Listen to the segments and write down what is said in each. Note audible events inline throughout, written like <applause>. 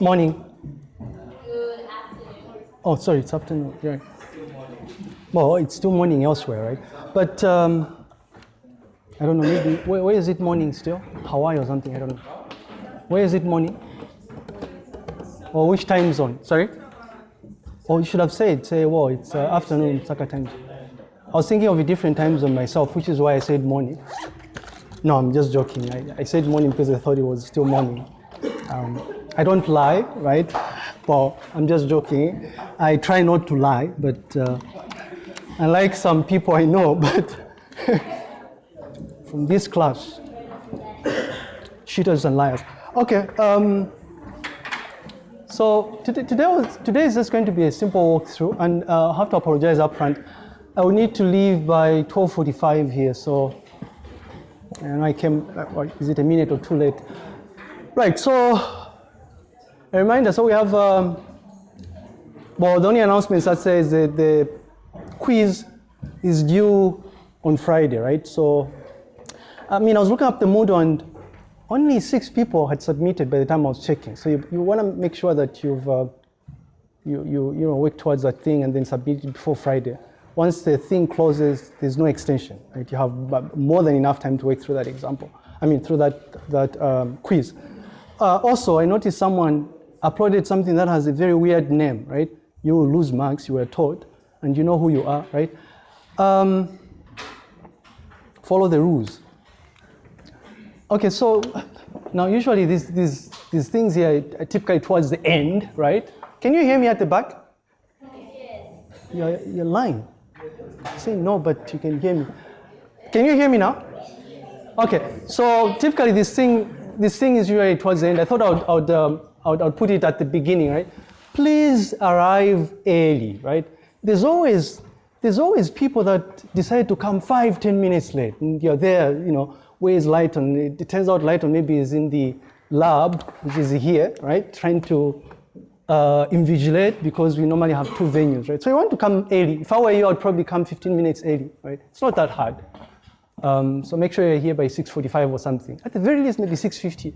Morning. Good afternoon. Oh, sorry, it's afternoon. Yeah. Well, it's still morning elsewhere, right? But um, I don't know. Maybe where, where is it morning still? Hawaii or something? I don't know. Where is it morning? Or which time zone? Sorry. Oh, you should have said, say, well, it's uh, afternoon, Saka time. zone. I was thinking of a different time zone myself, which is why I said morning. No, I'm just joking. I, I said morning because I thought it was still morning. Um, I don't lie, right? Well, I'm just joking. I try not to lie, but uh, unlike some people I know, <laughs> but from this class, cheaters and liars. Okay. Um, so today, today, is just going to be a simple walkthrough, and uh, I have to apologize up front. I will need to leave by 12:45 here, so and I came. uh, Is it a minute or two late? Right. So a reminder. So we have. Um, well, the only announcements that says that the quiz is due on Friday, right? So, I mean, I was looking up the Moodle and only six people had submitted by the time I was checking. So you, you want to make sure that you've uh, you, you, you know, work towards that thing and then submit it before Friday. Once the thing closes, there's no extension. Right? You have more than enough time to work through that example. I mean, through that, that um, quiz. Uh, also, I noticed someone uploaded something that has a very weird name, right? You will lose marks, you were taught, and you know who you are, right? Um, follow the rules. Okay, so now usually these, these, these things here are typically towards the end, right? Can you hear me at the back? You're, you're lying. Say no, but you can hear me. Can you hear me now? Okay, so typically this thing, this thing is usually towards the end. I thought I would, I would, um, I would, I put it at the beginning, right? Please arrive early, right? There's always, there's always people that decide to come five, ten minutes late. And you're there, you know, where's Lighton? It, it turns out Lighton maybe is in the lab, which is here, right? Trying to uh, invigilate because we normally have two venues, right? So you want to come early. If I were you, I'd probably come 15 minutes early, right? It's not that hard. Um, so make sure you're here by 6:45 or something. At the very least, maybe 6:50.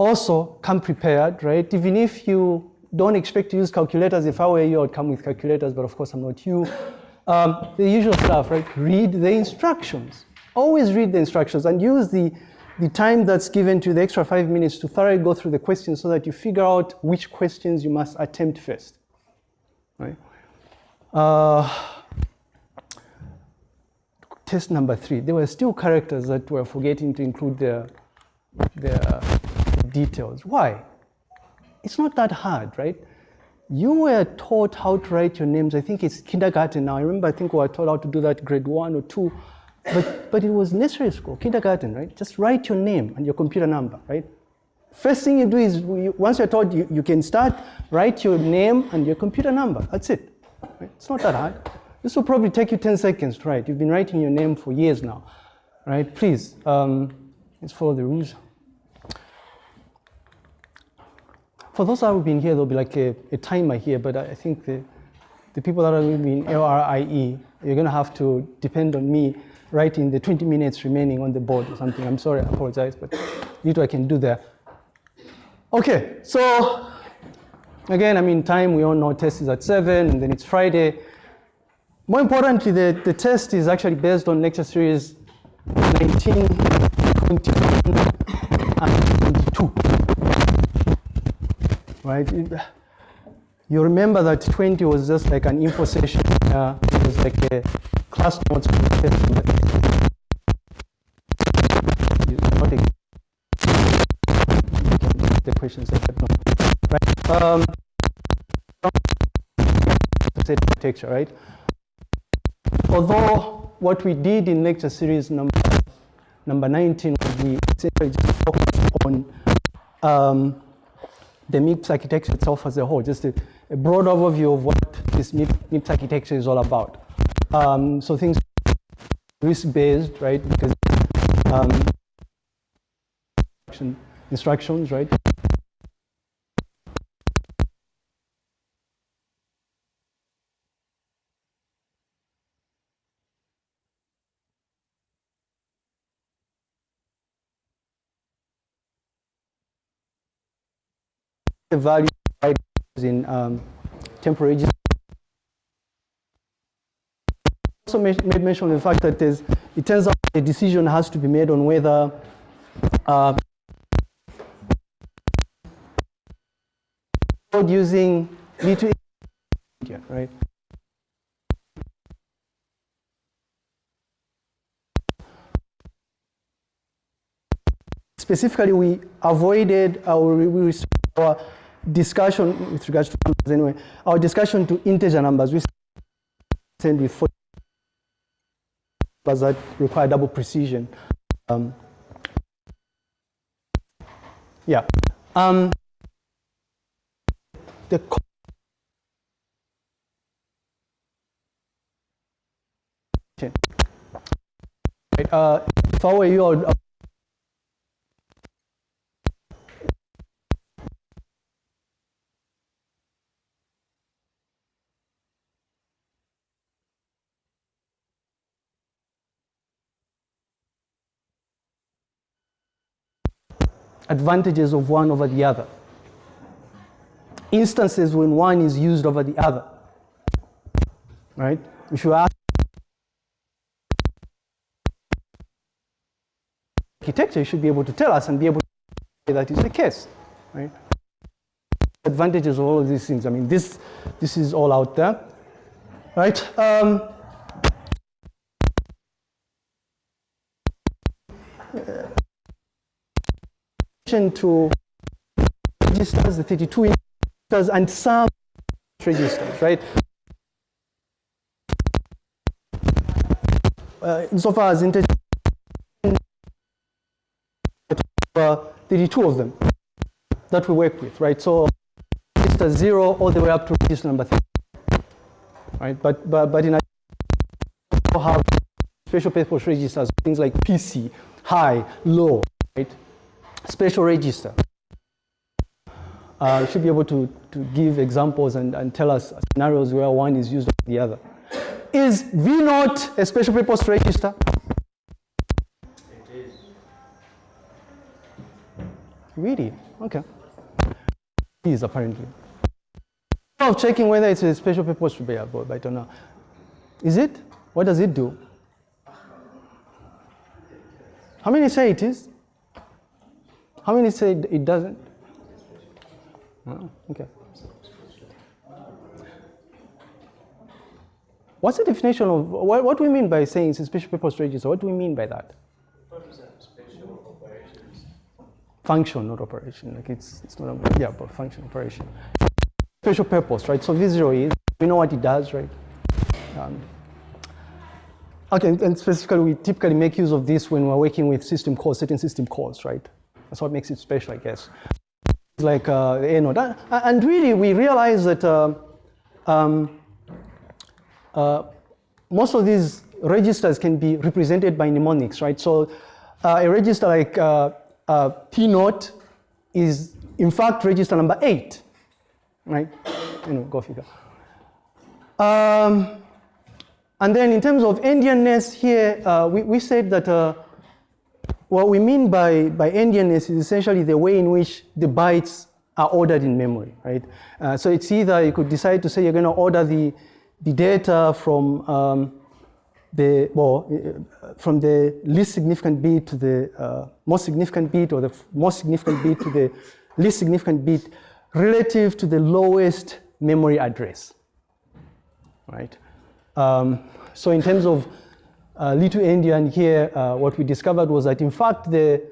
Also, come prepared, right? Even if you don't expect to use calculators, if I were you, I'd come with calculators, but of course I'm not you. Um, the usual stuff, right? Read the instructions. Always read the instructions and use the, the time that's given to the extra five minutes to thoroughly go through the questions so that you figure out which questions you must attempt first, right? Uh, test number three, there were still characters that were forgetting to include their, their details. Why? It's not that hard, right? You were taught how to write your names. I think it's kindergarten now. I remember I think we were taught how to do that grade one or two, but, but it was nursery school, kindergarten, right? Just write your name and your computer number, right? First thing you do is, you- once you're taught, you, you can start, write your name and your computer number. That's it. Right? It's not that hard. This will probably take you 10 seconds to write. You've been writing your name for years now, right? Please, um, let's follow the rules. For those that have been here, there'll be like a, a timer here, but I think the, the people that are going to in LRIE, you're going to have to depend on me writing the 20 minutes remaining on the board or something. I'm sorry, I apologize, but little I can do there. Okay, so again, I mean, time, we all know test is at 7, and then it's Friday. More importantly, the, the test is actually based on lecture series 19, 21, and 22 right? You remember that 20 was just like an info session. Uh, it was like a class notes the questions I have not. Right. Um, architecture, right? Although what we did in lecture series number number 19 was we essentially just focused on um, the MIPS architecture itself as a whole, just a, a broad overview of what this MIP, MIPS architecture is all about. Um, so things RISC-based, right? Because um, instructions, right? The value in um, temporary. Also made mention of the fact that it turns out a decision has to be made on whether uh, using little right? Specifically, we avoided our, we our discussion with regards to numbers anyway, our discussion to integer numbers. We send with numbers that require double precision. Um, yeah. Um, the right, uh, if I were you, I would, advantages of one over the other. Instances when one is used over the other. Right? If you ask architecture, you should be able to tell us and be able to say that is the case. Right? Advantages of all of these things. I mean, this, this is all out there. Right? Um, to registers, the 32 registers, and some registers, right? Uh, insofar as integer, uh, 32 of them that we work with, right? So register zero all the way up to register number three, right? But but but in have special purpose registers, things like PC, high, low, right? Special register. Uh, should be able to, to give examples and, and tell us scenarios where one is used over the other. Is V naught a special purpose register? It is. Really? Okay. It is apparently. Of checking whether it's a special purpose to be but I don't know. Is it? What does it do? How many say it is? How many say it doesn't? Oh, okay. What's the definition of, what, what we mean by saying special purpose register? What do we mean by that? Function, not operation. Like it's, it's not, a, yeah, but function, operation. Special purpose, right? So V0 is, we know what it does, right? Um, okay, and specifically, we typically make use of this when we're working with system calls, certain system calls, right? That's what makes it special, I guess. Like uh, A node. And really, we realize that uh, um, uh, most of these registers can be represented by mnemonics, right? So uh, a register like uh, uh, T naught is, in fact, register number eight, right? You know, go figure. Um, and then in terms of endianness here, we, we said that what we mean by, by endianness is essentially the way in which the bytes are ordered in memory, right? Uh, so it's either you could decide to say you're going to order the, the data from um, the, well, uh, from the least significant bit to the uh, most significant bit or the most significant bit to the least significant bit relative to the lowest memory address, right? Um, so in terms of uh, little endian here, uh, what we discovered was that in fact the,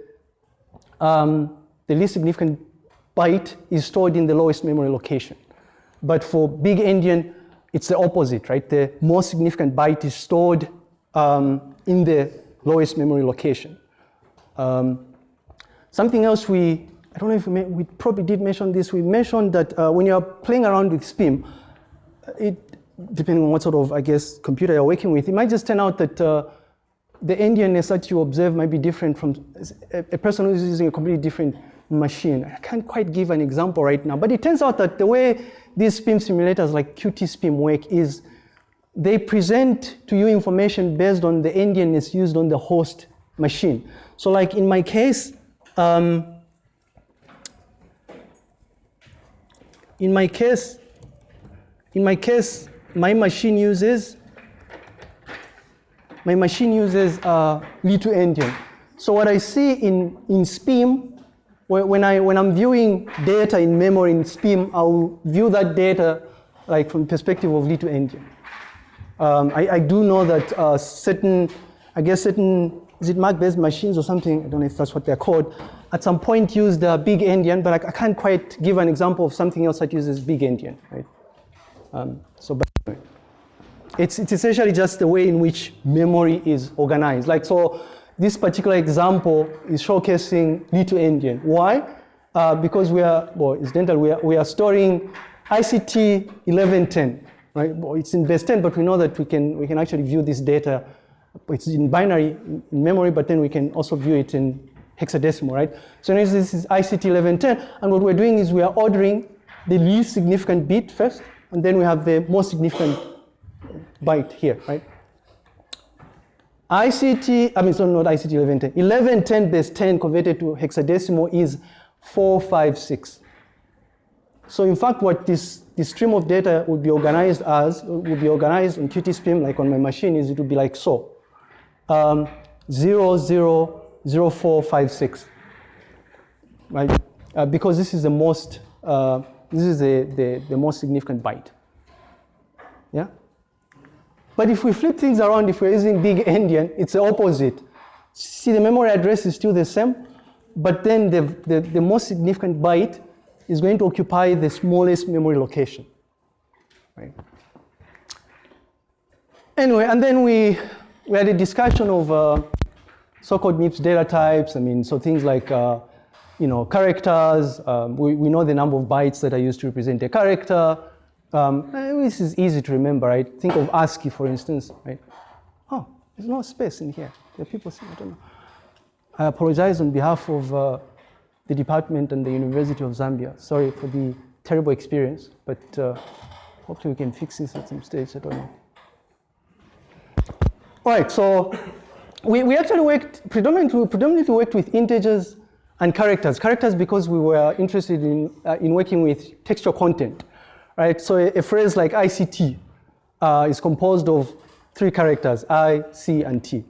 um, the least significant byte is stored in the lowest memory location. But for big endian, it's the opposite, right? The most significant byte is stored um, in the lowest memory location. Um, something else we, I don't know if we, we, probably did mention this, we mentioned that uh, when you're playing around with SPIM, it depending on what sort of, I guess, computer you're working with, it might just turn out that uh, the endianness that you observe might be different from a, a, person who's using a completely different machine. I can't quite give an example right now, but it turns out that the way these SPIM simulators like QtSpim work is they present to you information based on the endianness used on the host machine. So like in my case, um, in my case, in my case, my machine uses my machine uses uh, little endian. So what I see in, in SPIM, when, I, when I'm viewing data in memory in SPIM, I'll view that data like from perspective of little endian. Um, I, I, do know that uh, certain, I guess certain, is it MAC-based machines or something? I don't know if that's what they're called. At some point used the big endian, but I, I, can't quite give an example of something else that uses big endian, right? Um, so. It's, it's essentially just the way in which memory is organized. Like, so this particular example is showcasing little endian. Why? Uh, because we are, well, incidentally, we are, we are storing ICT 1110, right? Well, it's in base 10, but we know that we can, we can actually view this data. It's in binary in memory, but then we can also view it in hexadecimal, right? So this is ICT 1110, and what we're doing is we are ordering the least significant bit first, and then we have the most significant byte here, right? ICT, I mean, so not ICT 1110. 1110 base 10 converted to hexadecimal is 456. So in fact, what this, this stream of data would be organized as, would be organized in QtSpim, like on my machine, is it would be like so. Um, 000456, right? Uh, because this is the most, uh, this is the, the, the most significant byte. Yeah? But if we flip things around, if we're using big endian, it's the opposite. See, the memory address is still the same, but then the, the, the most significant byte is going to occupy the smallest memory location. Right? Anyway, and then we, we had a discussion of uh, so-called MIPS data types. I mean, so things like, uh, you know, characters. Um, we, we know the number of bytes that are used to represent a character. Um, this is easy to remember, right? Think of ASCII, for instance, right? Oh, there's no space in here. There are people saying, I don't know. I apologize on behalf of uh, the department and the University of Zambia. Sorry for the terrible experience, but uh, hopefully we can fix this at some stage, I don't know. All right, so we, we actually worked, predominantly, predominantly worked with integers and characters. Characters because we were interested in, uh, in working with textual content right? So a, phrase like ICT uh, is composed of three characters, I, C, and T,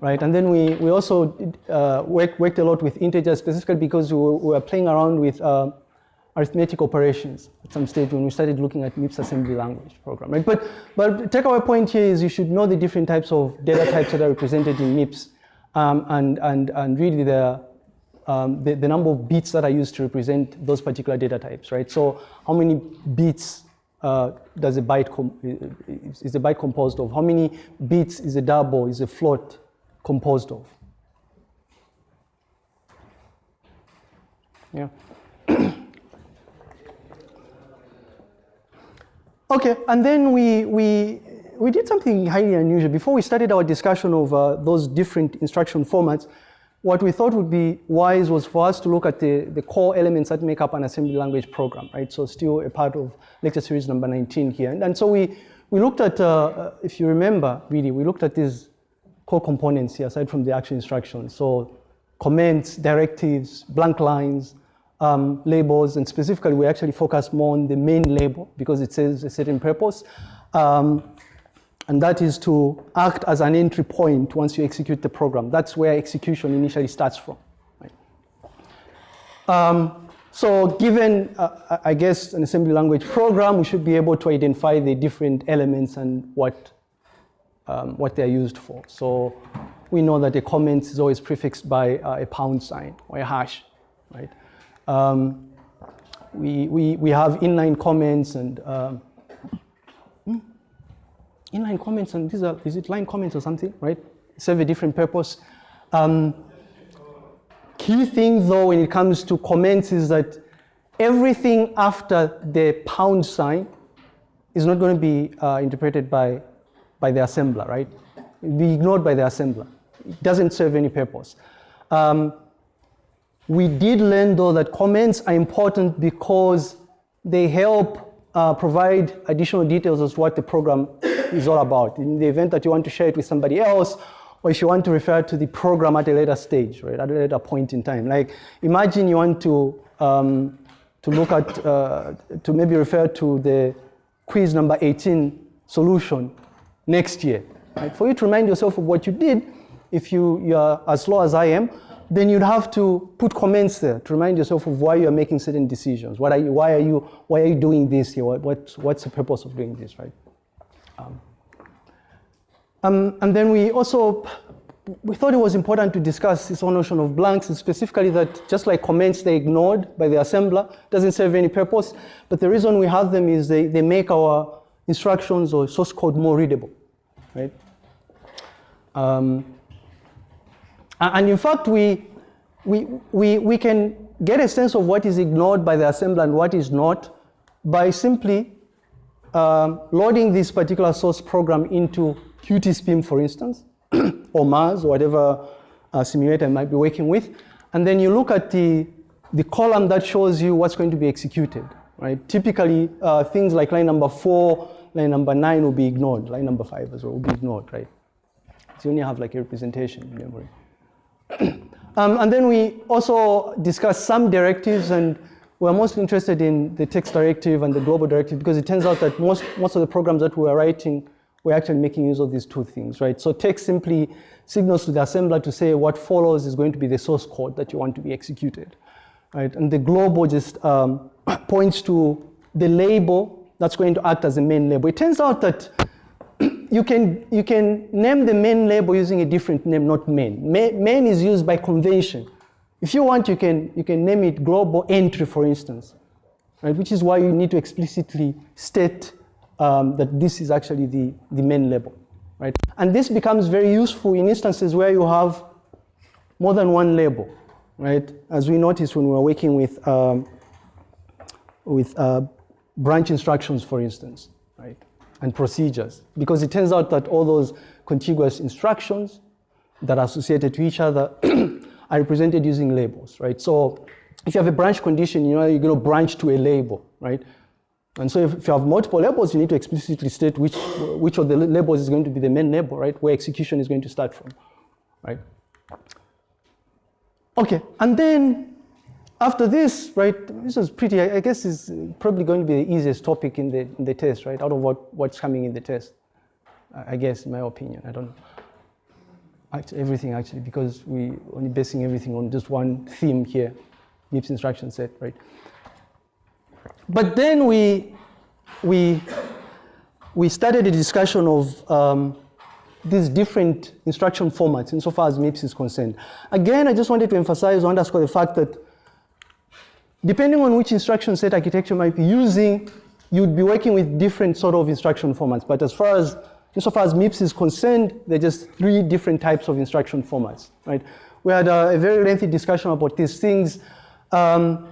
right? And then we, we also uh, work, worked a lot with integers specifically because we were, we were playing around with uh, arithmetic operations at some stage when we started looking at MIPS assembly language program, right? But, but takeaway point here is you should know the different types of data types that are represented in MIPS um, and, and, and really the, um, the, the, number of bits that are used to represent those particular data types, right? So how many bits uh, does a byte, is a byte composed of? How many bits is a double, is a float composed of? Yeah. <coughs> okay, and then we, we, we did something highly unusual. Before we started our discussion of uh, those different instruction formats, what we thought would be wise was for us to look at the, the core elements that make up an assembly language program, right? So still a part of lecture series number 19 here. And, and so we, we looked at, uh, uh, if you remember, really, we looked at these core components here, aside from the actual instructions. So comments, directives, blank lines, um, labels, and specifically we actually focus more on the main label because it says a certain purpose. Um, and that is to act as an entry point once you execute the program. That's where execution initially starts from. Right? Um, so given, uh, I guess, an assembly language program, we should be able to identify the different elements and what, um, what they're used for. So we know that a comment is always prefixed by uh, a pound sign or a hash, right? Um, we, we, we have inline comments and um, inline comments, and these are, is it line comments or something, right? Serve a different purpose. Um, key thing though when it comes to comments is that everything after the pound sign is not going to be uh, interpreted by, by the assembler, right? It'll be ignored by the assembler. It doesn't serve any purpose. Um, we did learn though that comments are important because they help uh, provide additional details as to what the program is all about. In the event that you want to share it with somebody else, or if you want to refer to the program at a later stage, right, at a later point in time. Like, imagine you want to, um, to look at, uh, to maybe refer to the quiz number 18 solution next year. Right? For you to remind yourself of what you did, if you, you are as slow as I am, then you'd have to put comments there to remind yourself of why you're making certain decisions. What are you, why, are you, why are you doing this here? What, what, what's the purpose of doing this, right? Um, um, and then we also, we thought it was important to discuss this whole notion of blanks, and specifically that just like comments, they're ignored by the assembler, doesn't serve any purpose. But the reason we have them is they, they make our instructions or source code more readable, right? Um, and in fact, we, we, we, we can get a sense of what is ignored by the assembler and what is not by simply um, loading this particular source program into QtSpim, for instance, <clears throat> or Mars, or whatever uh, simulator you might be working with. And then you look at the, the column that shows you what's going to be executed, right? Typically, uh, things like line number four, line number nine will be ignored. Line number five as well will be ignored, right? So you only have like a representation in memory. <clears throat> um, and then we also discuss some directives and we're most interested in the text directive and the global directive because it turns out that most, most of the programs that we are writing we're actually making use of these two things, right? So text simply signals to the assembler to say what follows is going to be the source code that you want to be executed, right? And the global just um, <coughs> points to the label that's going to act as the main label. It turns out that <coughs> you can, you can name the main label using a different name, not main. Main is used by convention. If you want, you can, you can name it global entry, for instance, right? which is why you need to explicitly state um, that this is actually the, the main label. Right? And this becomes very useful in instances where you have more than one label, right? As we noticed when we were working with, um, with uh, branch instructions, for instance, right? And procedures. Because it turns out that all those contiguous instructions that are associated to each other <clears throat> are represented using labels, right? So if you have a branch condition, you know, you're going to branch to a label, right? And so if, if, you have multiple labels, you need to explicitly state which, which of the labels is going to be the main label, right? Where execution is going to start from, right? Okay, and then after this, right, this is pretty, I guess is probably going to be the easiest topic in the, in the test, right? Out of what, what's coming in the test, I guess, in my opinion, I don't know. Actually, everything actually, because we only basing everything on just one theme here, MIPS instruction set, right? But then we, we, we started a discussion of um, these different instruction formats insofar as MIPS is concerned. Again, I just wanted to emphasize or underscore the fact that depending on which instruction set architecture might be using, you'd be working with different sort of instruction formats. But as far as Insofar as MIPS is concerned, there are just three different types of instruction formats, right? We had a, a very lengthy discussion about these things. Um,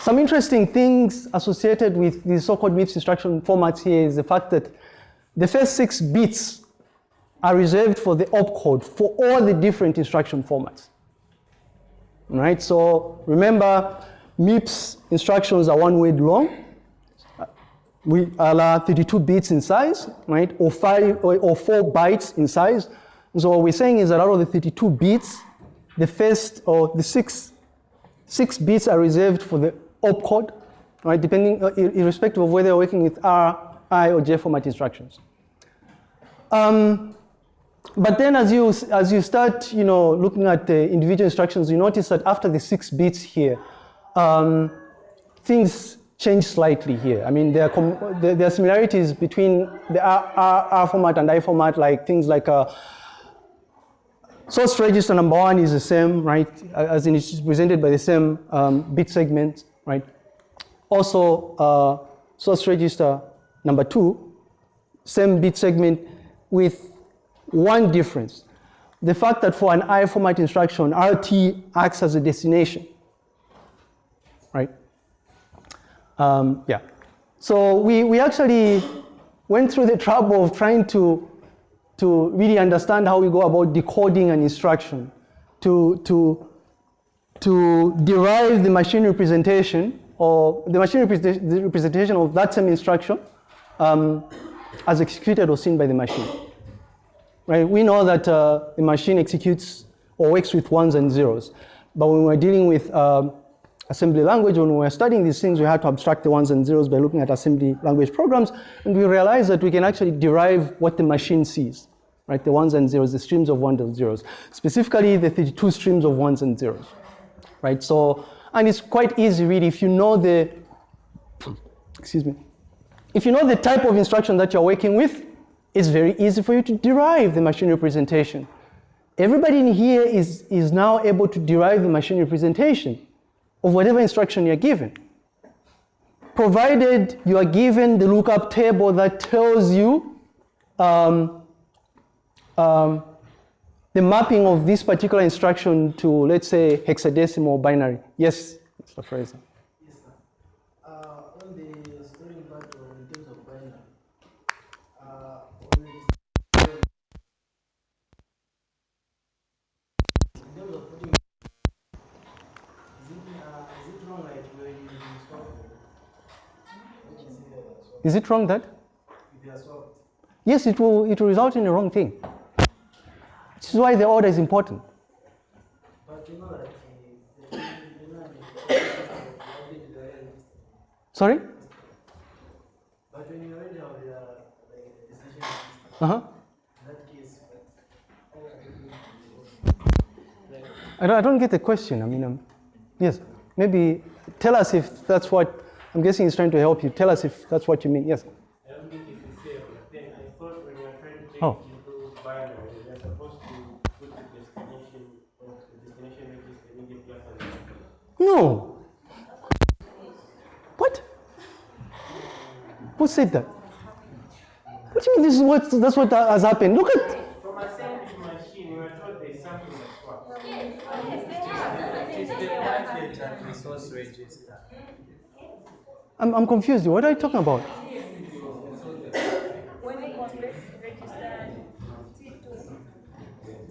some interesting things associated with the so-called MIPS instruction formats here is the fact that the first six bits are reserved for the opcode for all the different instruction formats. Right? So remember, MIPS instructions are one word long we allow 32 bits in size, right, or five or, or, four bytes in size. So what we're saying is that out of the 32 bits, the first or the six six bits are reserved for the opcode, right, depending uh, irrespective of whether you're working with R, I, or J format instructions. Um, but then as you as you start, you know, looking at the individual instructions, you notice that after the six bits here, um, things change slightly here. I mean, there are, there are similarities between the R, R, R, format and I format, like things like uh, source register number one is the same, right, as in it's presented by the same um, bit segment, right. Also, uh, source register number two, same bit segment with one difference. The fact that for an I format instruction, RT acts as a destination, right? Um, yeah. So we, we actually went through the trouble of trying to, to really understand how we go about decoding an instruction, to, to, to derive the machine representation or the machine the representation of that same instruction um, as executed or seen by the machine. Right? We know that uh, the machine executes or works with ones and zeros, but when we're dealing with um, assembly language. When we were studying these things, we had to abstract the ones and zeros by looking at assembly language programs, and we realized that we can actually derive what the machine sees, right? The ones and zeros, the streams of ones and zeros, specifically the 32 streams of ones and zeros, right? So, and it's quite easy really if you know the, <clears throat> excuse me, if you know the type of instruction that you're working with, it's very easy for you to derive the machine representation. Everybody in here is, is now able to derive the machine representation of whatever instruction you're given. Provided you are given the lookup table that tells you um, um, the mapping of this particular instruction to, let's say, hexadecimal binary. Yes, Mr. Fraser. Yes, sir. Uh, on the storing part of in terms of binary, uh, on the in terms of putting, is it, uh, is it wrong like when you swap them? Which is here, swap, Is it wrong that? Yes, it will, it will result in the wrong thing. This is why the order is important. Sorry? But you Uh-huh. I don't, I don't get the question. I mean, um, yes, maybe tell us if that's what, I'm guessing he's trying to help you. Tell us if that's what you mean. Yes. I don't think it's the same, but then I thought when you're trying to take Oh. into binary, you're supposed to put the destination of the destination register immediately after the No. What? Who said that? What do you mean this is what, that's what has happened? Look at, From assembly machine, we were told there's something that's swap. It's the target and resource register. I'm, I'm confused. What are you talking about? When it was T2,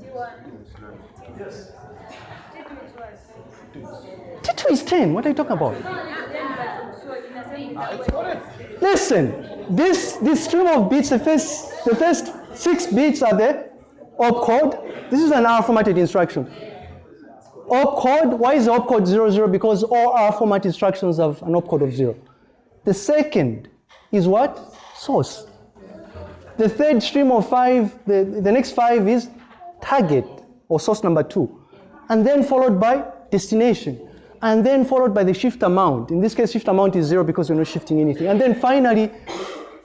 T1, Yes. T2 is what? T2 is 10. What are you talking about? Then, but so in a sense, Listen, this, this stream of bits, the first, the first six bits are the opcode. This is an R formatted instruction. Opcode, why is opcode 00? Because all R format instructions have an opcode of 0. The second is what? Source. The third stream of five, the, the next five is target or source number two. And then followed by destination. And then followed by the shift amount. In this case, shift amount is zero because we're not shifting anything. And then finally,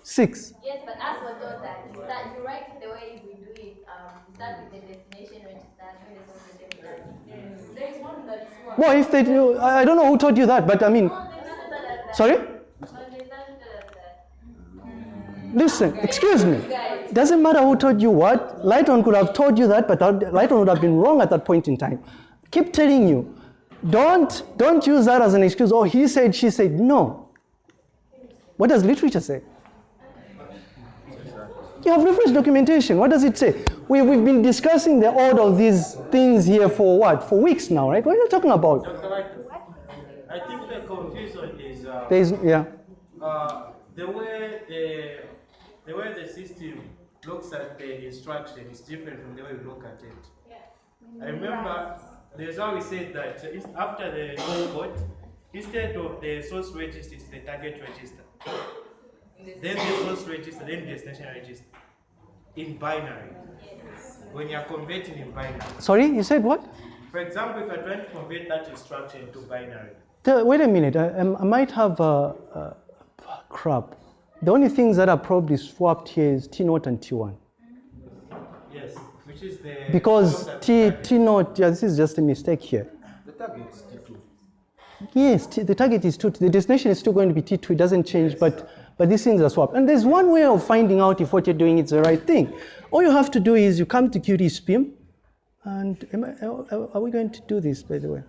six. Yes, but as we're told that, you start, you write the way we do it, um, start with the destination register, when the source register. There is one that is one. Well, if they do, I I don't know who told you that, but I mean, No, there's none that- that- sorry? Listen, excuse me. Doesn't matter who told you what. Lighton could have told you that, but Lighton would have been wrong at that point in time. Keep telling you. Don't don't use that as an excuse. Oh, he said, she said. No. What does literature say? You have reference documentation. What does it say? We, we've been discussing the order of these things here for what? For weeks now, right? What are you talking about? I think the confusion is uh, is, yeah. uh, the way the the way the system looks at the instruction is different from the way we look at it. I remember there's how we said that after the code, instead of the source register, it's the target register. Then the source register, then the destination register. In binary. When you're converting in binary. Sorry, you said what? For example, if you're trying to convert that instruction to binary, The- wait a minute. I, I might have a, uh, crap. The only things that are probably swapped here is T naught and T1. yes, which is the Because T, T naught, yeah, this is just a mistake here. The target is T2. Yes, T, the target is T2. The destination is still going to be T2. It doesn't change, but, but these things are swapped. And there's one way of finding out if what you're doing is the right thing. All you have to do is you come to QtSpim. And am I, are are we going to do this, by the way?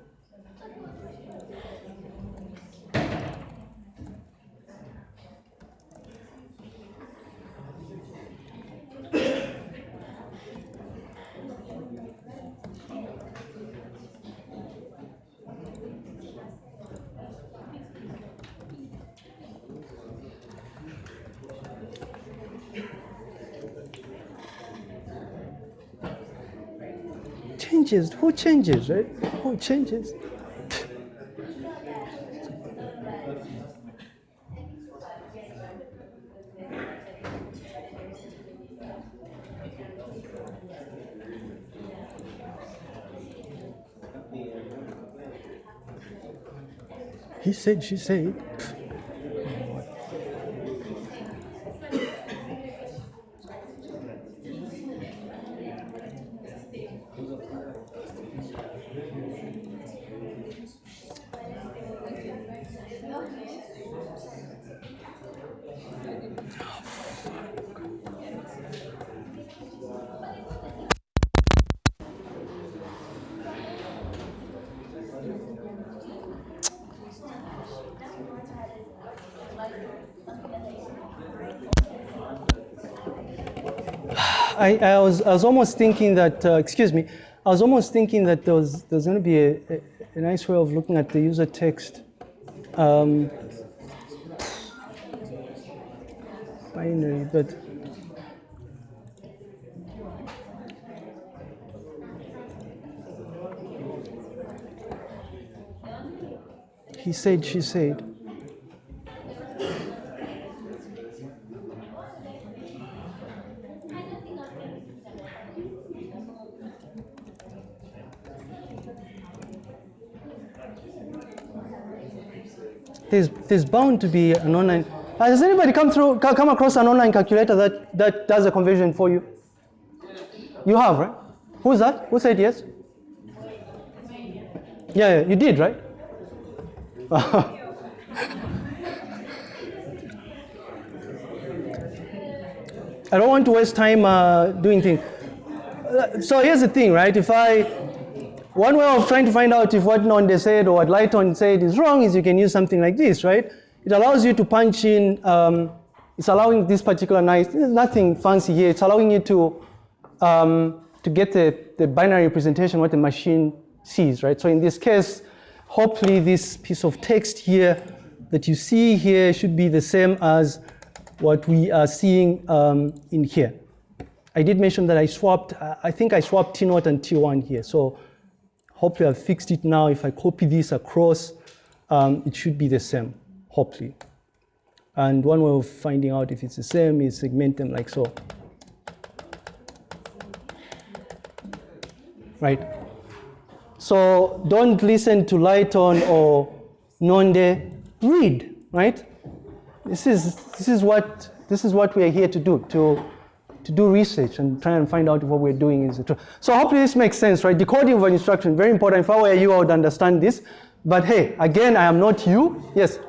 changes? Who changes, right? Who changes? he said, she said. I, I, was, I was almost thinking that, uh, excuse me, I was almost thinking that there was, there was going to be a, a, a nice way of looking at the user text. Um, binary, but he said, she said. There's, bound to be an online. Uh, has anybody come through, come across an online calculator that, that does a conversion for you? You have, right? Who's that? Who said yes? Yeah, yeah you did, right? <laughs> I don't want to waste time uh, doing things. Uh, so here's the thing, right? If I one way of trying to find out if what Nonde said or what Lighton said is wrong is you can use something like this, right? It allows you to punch in, um, it's allowing this particular nice, nothing fancy here, it's allowing you to, um, to get the, the binary representation what the machine sees, right? So in this case, hopefully this piece of text here that you see here should be the same as what we are seeing um, in here. I did mention that I swapped, I think I swapped T0 and T1 here. So Hopefully I've fixed it now. If I copy this across, um, it should be the same, hopefully. And one way of finding out if it's the same is segment them like so. Right? So don't listen to Lighton or Nonde, read, right? This is, this is, what, this is what we are here to do, to to do research and try and find out if what we're doing is true. So hopefully this makes sense, right? Decoding of an instruction, very important. If I were you, I would understand this. But hey, again, I am not you. Yes?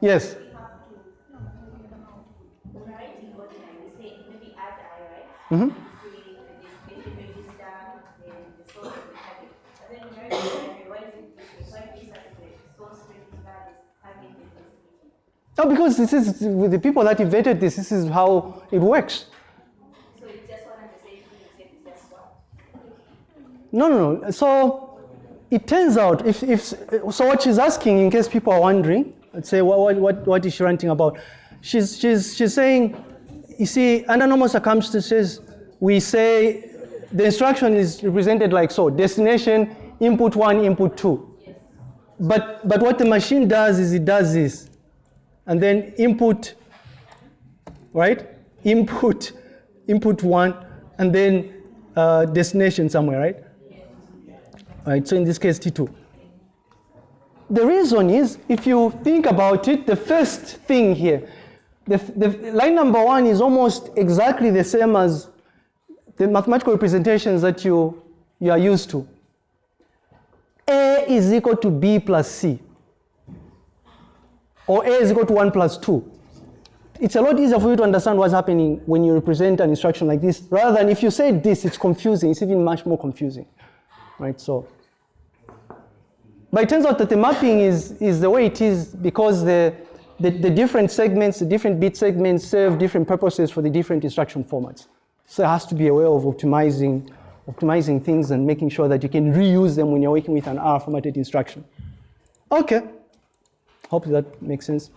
Yes. Mm-hmm. No, because this is with the people that invented this, this is how it works. So it's just one and the same thing, except just one? No, no, no. So it turns out, if, if so what she's asking, in case people are wondering, let's say, what, what, what is she ranting about? She's, she's, she's saying, you see, under normal circumstances, we say the instruction is represented like so, destination, input one, input two. But, but what the machine does is it does this and then input, right? Input, input one, and then uh, destination somewhere, right? Right, so in this case, T2. The reason is, if you think about it, the first thing here, the, the line number one is almost exactly the same as the mathematical representations that you, you are used to. A is equal to B plus C or A is equal to 1 plus 2. It's a lot easier for you to understand what's happening when you represent an instruction like this, rather than if you say this, it's confusing. It's even much more confusing, right? So, but it turns out that the mapping is, is the way it is because the, the, the different segments, the different bit segments serve different purposes for the different instruction formats. So it has to be a way of optimizing, optimizing things and making sure that you can reuse them when you're working with an R formatted instruction. Okay. Hope that makes sense.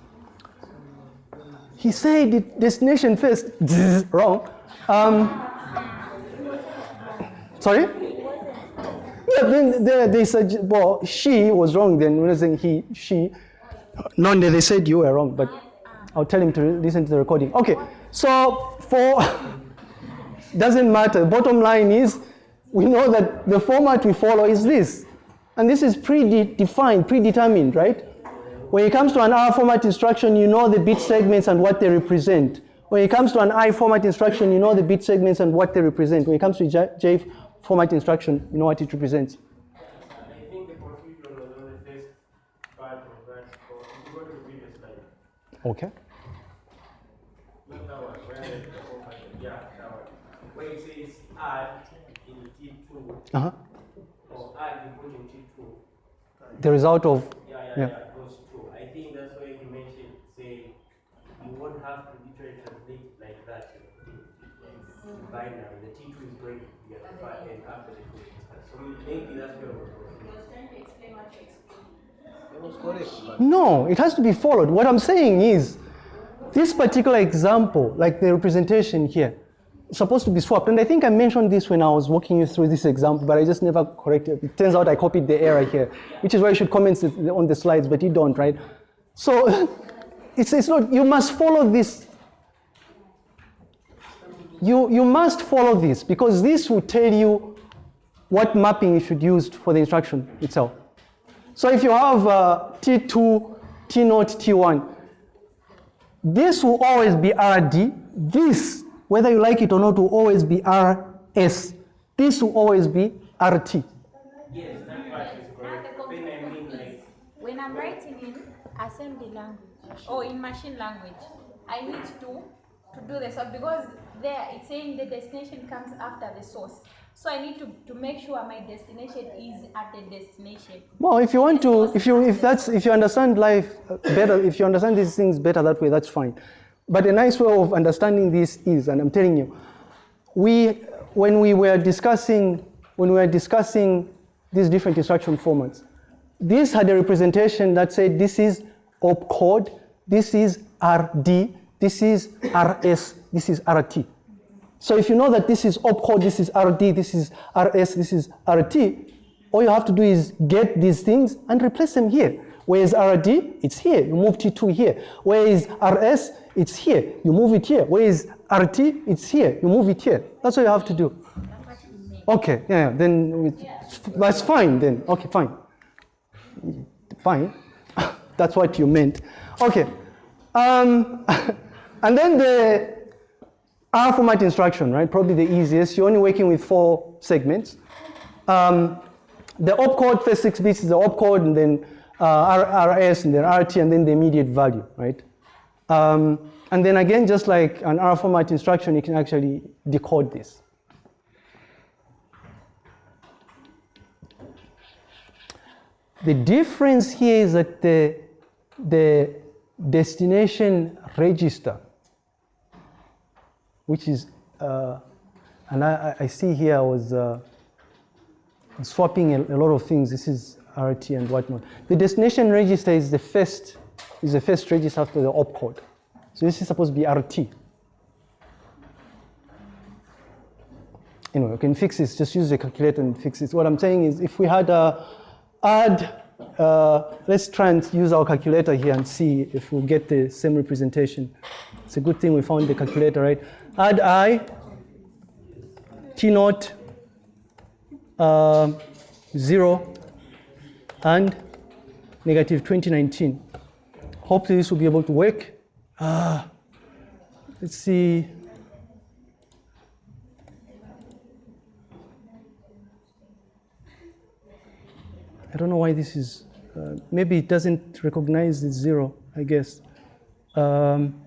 He said the destination first. <laughs> Wrong. Um, sorry? Yeah, then they, they said, well, she was wrong then. I saying he, she, no, they said you were wrong, but I'll tell him to listen to the recording. Okay, so for, <laughs> doesn't matter. Bottom line is, we know that the format we follow is this. And this is predefined, predetermined, right? When it comes to an R format instruction, you know the bit segments and what they represent. When it comes to an I format instruction, you know the bit segments and what they represent. When it comes to J, J format instruction, you know what it represents. Uh-huh. I think the confusion was on the first no, it has to be followed. What I'm saying is, this particular example, like the representation here, supposed to be swapped. And I think I mentioned this when I was walking you through this example, but I just never corrected. It turns out I copied the error here, which is why you should comment on the slides, but you don't, right? So <laughs> it's, it's not, you must follow this. You, you must follow this because this will tell you what mapping you should use for the instruction itself. So if you have uh, T2, T0, T1, this will always be RD. This, whether you like it or not, will always be RS. This will always be RT. Yes, that part is correct. When I mean like, When I'm writing in assembly language or in machine language, I need to to do this because there it's saying the destination comes after the source. So I need to, to make sure my destination is at the destination. Well, if you want to, if you if that's if you understand life uh, better, if you understand these things better that way, that's fine. But a nice way of understanding this is, and I'm telling you, we when we were discussing when we were discussing these different instruction formats, this had a representation that said this is opcode, this is RD, this is RS, this is RT. So if you know that this is opcode, this is RD, this is RS, this is RT, all you have to do is get these things and replace them here. Where is RD? It's here. You move T2 here. Where is RS? It's here. You move it here. Where is RT? It's here. You move it here. That's what you have to do. Okay, yeah, then that's fine then. Okay, fine. Fine. <laughs> that's what you meant. Okay. Um, <laughs> and then the R format instruction, right? Probably the easiest. You're only working with four segments. Um, the opcode, first six bits is the opcode, and then uh, RS, and then RT, and then the immediate value, right? Um, and then again, just like an R format instruction, you can actually decode this. The difference here is that the, the destination register, which is, uh, and I, I see here I was uh, swapping a, a lot of things. This is RT and whatnot. The destination register is the first, is the first register after the opcode. So this is supposed to be RT. Anyway, you can fix this. Just use the calculator and fix this. What I'm saying is, if we had a add, uh, let's try and use our calculator here and see if we'll get the same representation. It's a good thing we found the calculator, right? Add i, t naught, uh, zero, and negative 2019. Hopefully this will be able to work. Ah, let's see. I don't know why this is, uh, maybe it doesn't recognize the zero, I guess. Um,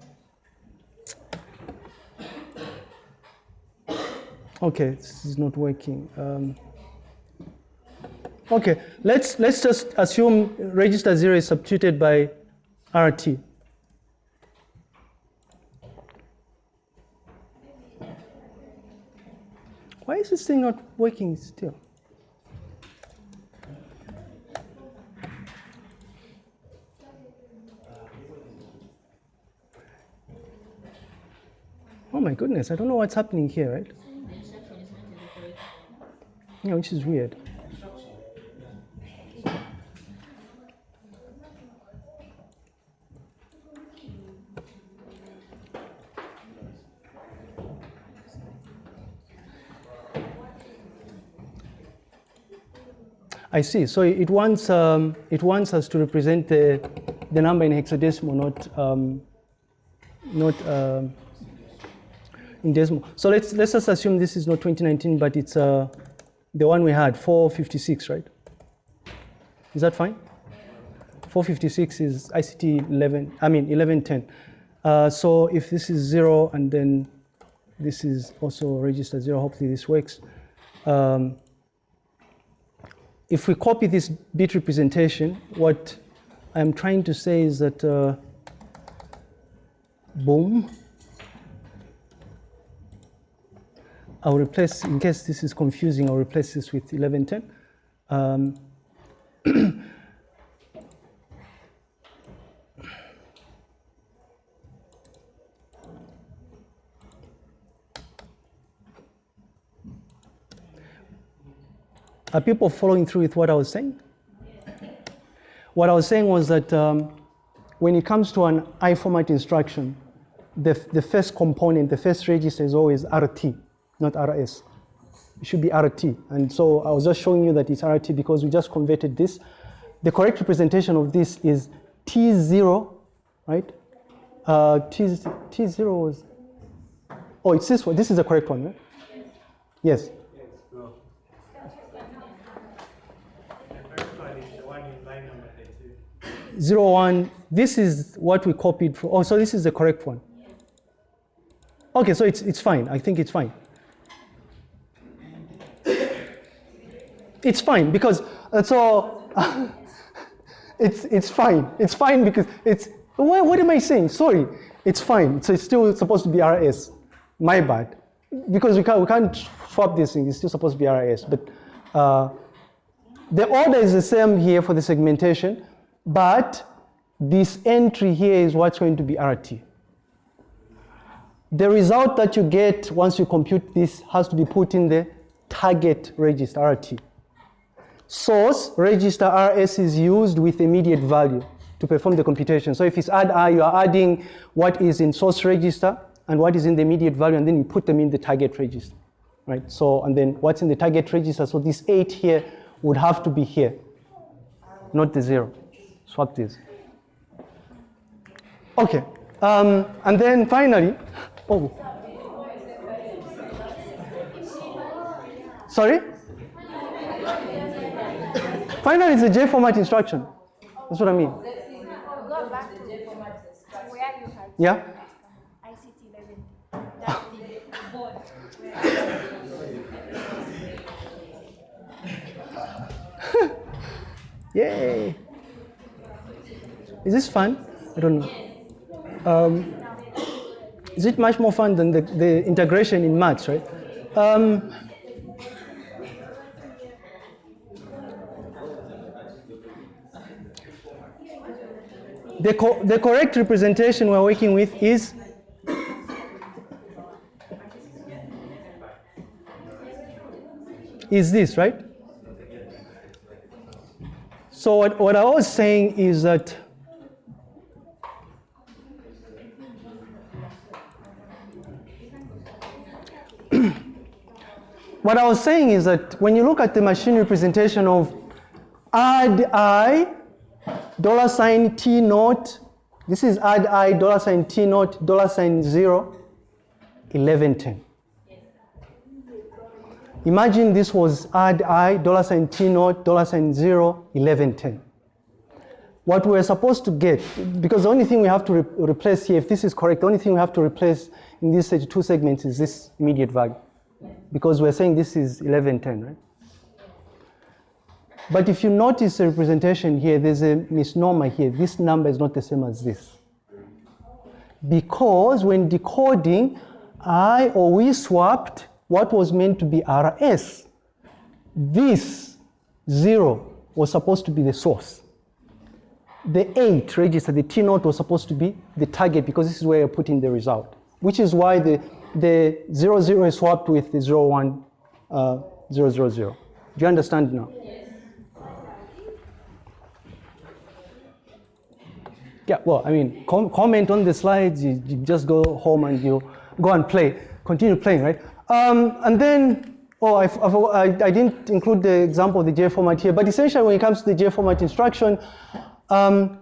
okay, this is not working. Um, okay, let's, let's just assume register zero is substituted by RT. Why is this thing not working still? Oh my goodness, I don't know what's happening here, right? Yeah, which is weird. I see. So it wants um, it wants us to represent the the number in hexadecimal, not um, not um, in decimal. So let's let's just assume this is not 2019, but it's uh, the one we had 456, right? Is that fine? 456 is ICT 11. I mean 1110. Uh, so if this is zero and then this is also register zero, hopefully this works. Um, if we copy this bit representation, what I'm trying to say is that, uh, boom, I'll replace, in case this is confusing, I'll replace this with 1110. Um, <clears throat> Are people following through with what I was saying? What I was saying was that um, when it comes to an I format instruction, the, the first component, the first register is always RT, not RS. It should be RT. And so I was just showing you that it's RT because we just converted this. The correct representation of this is T0, right? Uh, T, T0 was, oh, it's this one. This is the correct one, right? Yes. Zero one. This is what we copied for. Oh, so this is the correct one. Okay, so it's it's fine. I think it's fine. It's fine because uh, so <laughs> it's it's fine. It's fine because it's what, what am I saying? Sorry, it's fine. So it's still supposed to be RS. My bad. Because we can't we can't swap this thing. It's still supposed to be RS. But uh, the order is the same here for the segmentation, but this entry here is what's going to be RT. The result that you get once you compute this has to be put in the target register RT. Source register RS is used with immediate value to perform the computation. So if it's add I, you are adding what is in source register and what is in the immediate value, and then you put them in the target register, right? So, and then what's in the target register? So this eight here would have to be here, not the zero. Swap this. Okay, um, and then finally, oh. Sorry? Finally, it's a J format instruction. That's what I mean. Go back to you had Yeah? ICT 11. That the board. Yay! Is this fun? I don't know. Um, is it much more fun than the, the integration in maths, right? Um, the, co the correct representation we're working with is is this, right? So what, what I was saying is that <clears throat> what I was saying is that when you look at the machine representation of add i dollar sign t naught, this is add i dollar sign t naught dollar sign zero, 1110. Imagine this was add i, dollar sign t naught, dollar sign zero, 1110. What we're supposed to get, because the only thing we have to re replace here, if this is correct, the only thing we have to replace in these two segments is this immediate value. Because we're saying this is 1110, right? But if you notice the representation here, there's a misnomer here. This number is not the same as this. Because when decoding, I or we swapped what was meant to be RS. This zero was supposed to be the source. The 8 register, the T naught was supposed to be the target because this is where you're putting the result, which is why the, the 0, 0 is swapped with the 0, 1, uh, 0, 0, 0. Do you understand now? Yeah, well, I mean, com comment on the slides, you, you, just go home and you go and play, continue playing, right? Um, and then Oh, I, I, I didn't include the example of the J format here, but essentially when it comes to the J format instruction, um,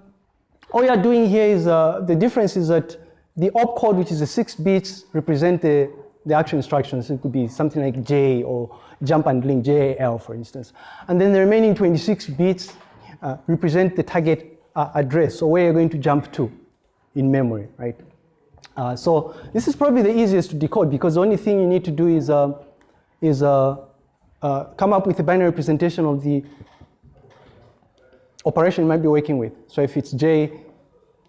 all you're doing here is, uh, the difference is that the opcode, which is the six bits, represent the, the actual instructions. It could be something like J or jump and link, JAL, for instance. And then the remaining 26 bits uh, represent the target uh, address, so where you're going to jump to in memory, right? Uh, so this is probably the easiest to decode because the only thing you need to do is, uh, is uh, uh, come up with a binary representation of the operation you might be working with. So if it's J,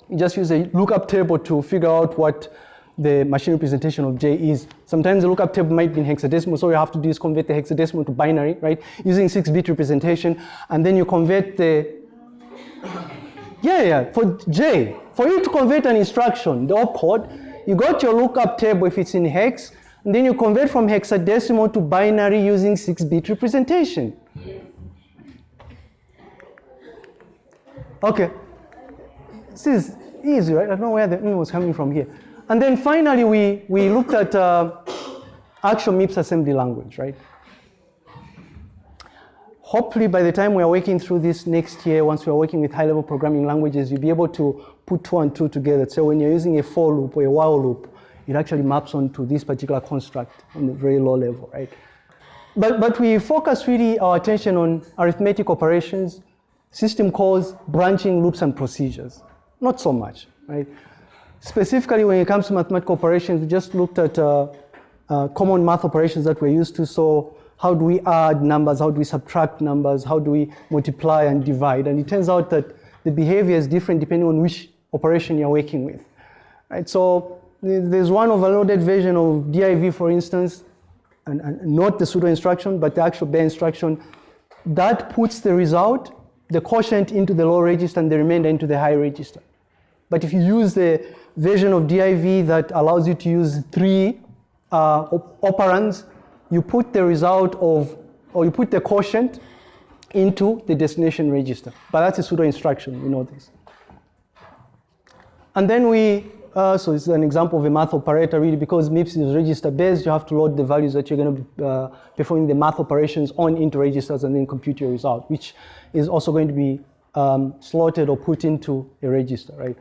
you just use a lookup table to figure out what the machine representation of J is. Sometimes the lookup table might be in hexadecimal, so you have to do is convert the hexadecimal to binary, right? Using 6-bit representation, and then you convert the, yeah, yeah, for J, for you to convert an instruction, the opcode, you got your lookup table if it's in hex, and then you convert from hexadecimal to binary using 6-bit representation. Okay. This is easy, right? I don't know where the was coming from here. And then finally, we, we looked at uh, actual MIPS assembly language, right? Hopefully, by the time we are working through this next year, once we are working with high-level programming languages, you'll be able to put two and two together. So when you're using a for loop or a while loop, it actually maps onto this particular construct on a very low level, right? But, but we focus really our attention on arithmetic operations, system calls, branching, loops, and procedures. Not so much, right? Specifically, when it comes to mathematical operations, we just looked at uh, uh, common math operations that we're used to. So how do we add numbers? How do we subtract numbers? How do we multiply and divide? And it turns out that the behavior is different depending on which operation you're working with, right? So there's one overloaded version of div, for instance, and, and not the pseudo instruction, but the actual bare instruction, that puts the result, the quotient into the low register and the remainder into the high register. But if you use the version of div that allows you to use three uh, op- operands, you put the result of, or you put the quotient into the destination register. But that's a pseudo instruction, you know this. And then we, uh, so it's an example of a math operator really because MIPS is register based, you have to load the values that you're going to be uh, performing the math operations on into registers and then compute your result, which is also going to be um, slotted or put into a register, right?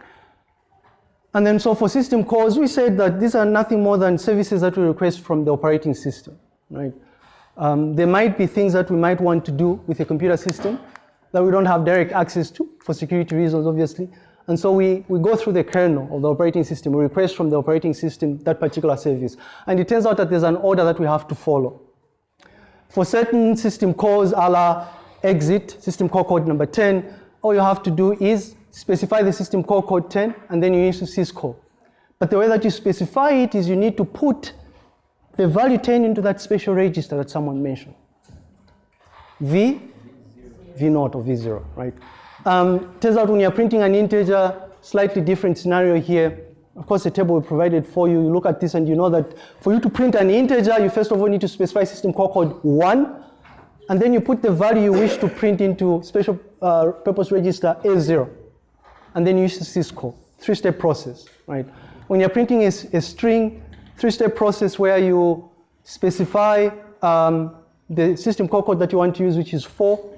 And then so for system calls, we said that these are nothing more than services that we request from the operating system, right? Um, there might be things that we might want to do with a computer system that we don't have direct access to for security reasons, obviously. And so we, we go through the kernel of the operating system. We request from the operating system that particular service. And it turns out that there's an order that we have to follow. For certain system calls, a la exit, system call code number 10, all you have to do is specify the system call code 10, and then you need to syscall. But the way that you specify it is you need to put the value 10 into that special register that someone mentioned. V, V0 or V0, right? Um, turns out when you're printing an integer, slightly different scenario here. Of course, the table we provided for you, you look at this and you know that for you to print an integer, you first of all need to specify system call code 1, and then you put the value you wish to print into special uh, purpose register A0, and then you use syscall, three-step process, right? When you're printing a, a string, three-step process where you specify um, the system call code that you want to use, which is 4,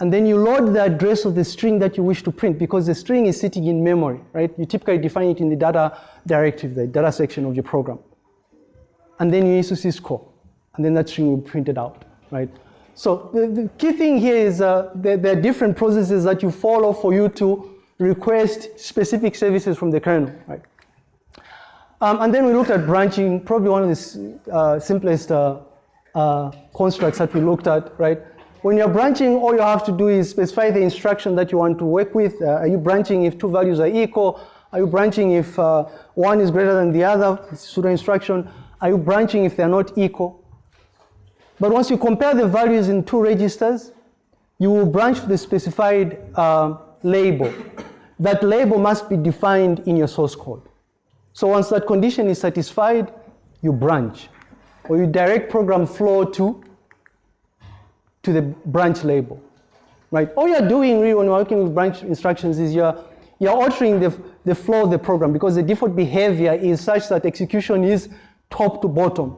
and then you load the address of the string that you wish to print because the string is sitting in memory, right? You typically define it in the data directive, the data section of your program. And then you use syscall, and then that string will be printed out, right? So the, the key thing here is uh, there, there are different processes that you follow for you to request specific services from the kernel, right? Um, and then we looked at branching, probably one of the uh, simplest uh, uh, constructs that we looked at, right? When you're branching, all you have to do is specify the instruction that you want to work with. Uh, are you branching if two values are equal? Are you branching if uh, one is greater than the other? Pseudo instruction. Are you branching if they're not equal? But once you compare the values in two registers, you will branch to the specified uh, label. That label must be defined in your source code. So once that condition is satisfied, you branch, or you direct program flow to, to the branch label, right? All you're doing really when you're working with branch instructions is you're, you're altering the, the flow of the program because the default behavior is such that execution is top to bottom.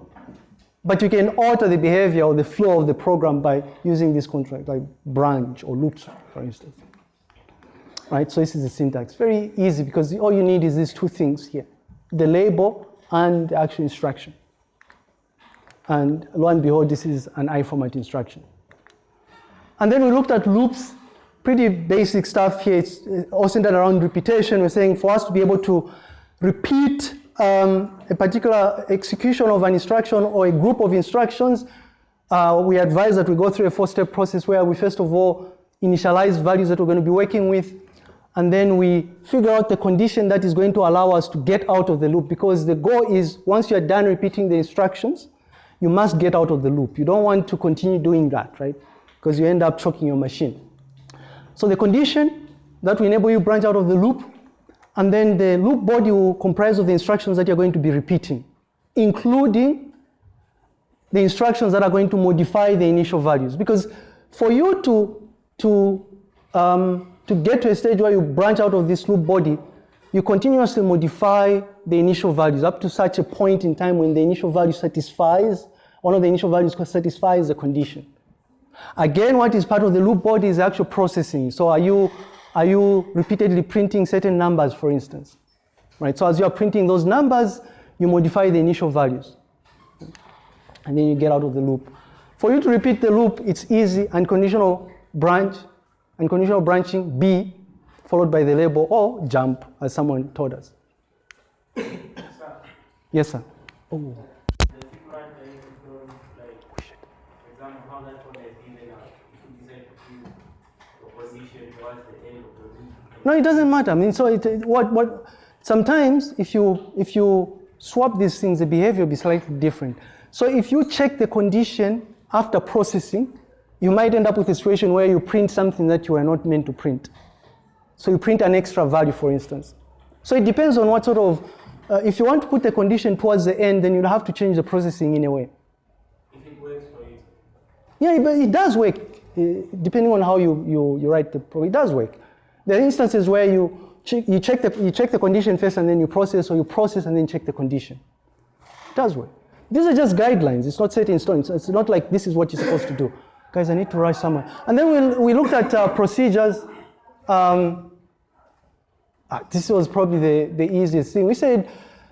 But you can alter the behavior or the flow of the program by using this contract, like branch or loops, for instance. Right, so this is the syntax. Very easy because all you need is these two things here, the label and the actual instruction. And lo and behold, this is an I format instruction. And then we looked at loops, pretty basic stuff here. It's uh, all centered around repetition. We're saying for us to be able to repeat um, a particular execution of an instruction or a group of instructions, uh, we advise that we go through a four-step process where we first of all initialize values that we're going to be working with, and then we figure out the condition that is going to allow us to get out of the loop because the goal is once you're done repeating the instructions, you must get out of the loop. You don't want to continue doing that, right? Because you end up choking your machine. So the condition that will enable you branch out of the loop and then the loop body will comprise of the instructions that you're going to be repeating, including the instructions that are going to modify the initial values. Because for you to, to, um, to get to a stage where you branch out of this loop body, you continuously modify the initial values up to such a point in time when the initial value satisfies, one of the initial values satisfies the condition. Again, what is part of the loop body is actual processing. So are you are you repeatedly printing certain numbers, for instance? Right, so as you are printing those numbers, you modify the initial values. And then you get out of the loop. For you to repeat the loop, it's easy, unconditional branch, unconditional branching, B, followed by the label, or jump, as someone told us. Yes, sir. Oh. No, it doesn't matter. I mean, so it, what, what, sometimes if you, if you swap these things, the behavior will be slightly different. So if you check the condition after processing, you might end up with a situation where you print something that you are not meant to print. So you print an extra value, for instance. So it depends on what sort of, uh, if you want to put the condition towards the end, then you'll have to change the processing in a way. If it works for you. Yeah, but it does work, uh, depending on how you, you, you write the program. It does work. There are instances where you check, you, check the, you check the condition first and then you process, or you process and then check the condition. It does work. These are just guidelines. It's not set in stone. It's, it's not like this is what you're supposed to do. Guys, I need to rush somewhere. And then we, we looked at uh, procedures. Um, ah, this was probably the, the easiest thing. We said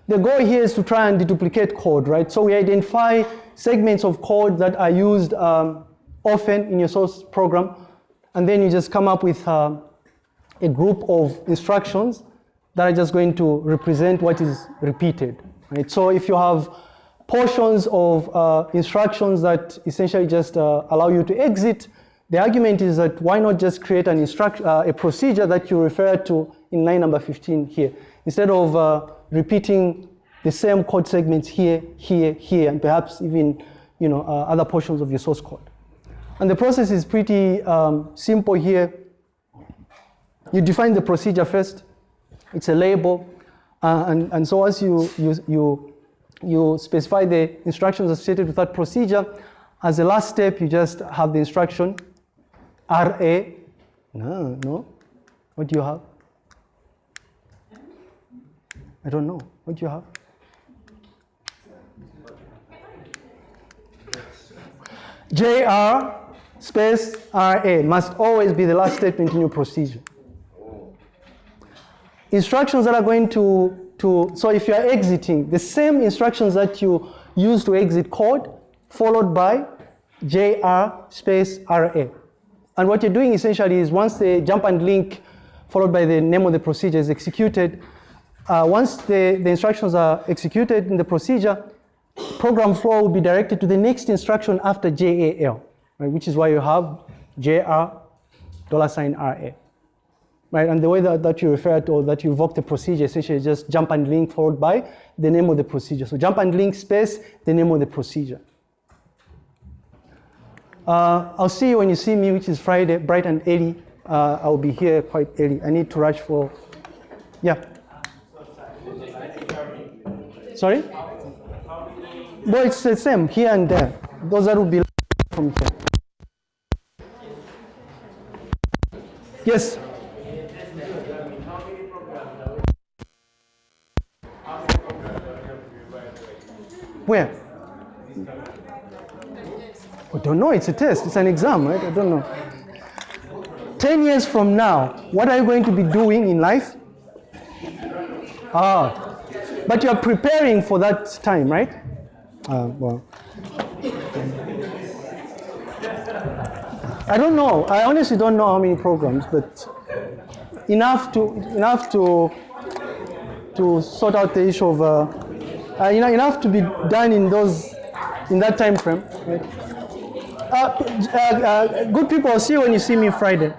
the goal here is to try and deduplicate code, right? So we identify segments of code that are used um, often in your source program, and then you just come up with uh, a group of instructions that are just going to represent what is repeated. Right? So if you have portions of uh, instructions that essentially just uh, allow you to exit, the argument is that why not just create an uh, a procedure that you refer to in line number 15 here, instead of uh, repeating the same code segments here, here, here, and perhaps even you know, uh, other portions of your source code. And the process is pretty um, simple here. You define the procedure first. It's a label. Uh, and, and so as you, you, you, you specify the instructions associated with that procedure, as a last step, you just have the instruction RA. No, no. What do you have? I don't know. What do you have? JR space RA must always be the last statement in your procedure instructions that are going to, to, so if you are exiting, the same instructions that you use to exit code, followed by JR space RA. And what you're doing essentially is once the jump and link followed by the name of the procedure is executed, uh, once the, the instructions are executed in the procedure, program flow will be directed to the next instruction after JAL, right, which is why you have JR dollar sign RA right? And the way that, that you refer to or that you invoke the procedure essentially is just jump and link followed by the name of the procedure. So jump and link space, the name of the procedure. Uh, I'll see you when you see me, which is Friday, bright and early. Uh, I'll be here quite early. I need to rush for, yeah. Sorry? Well, it's the same here and there. Those that will be from here. Yes. Where? I don't know, it's a test, it's an exam, right? I don't know. 10 years from now, what are you going to be doing in life? Ah, but you're preparing for that time, right? Ah, well. I don't know. I honestly don't know how many programs, but enough to enough to to sort out the issue of uh, uh, you know, enough to be done in those in that time frame. Right? Uh, uh, uh, good people, I'll see you when you see me Friday.